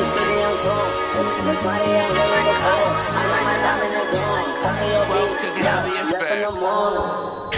the city, I'm torn. Bacardi, I'm to. I my diamond and gone. Call me your bitch, in the morning.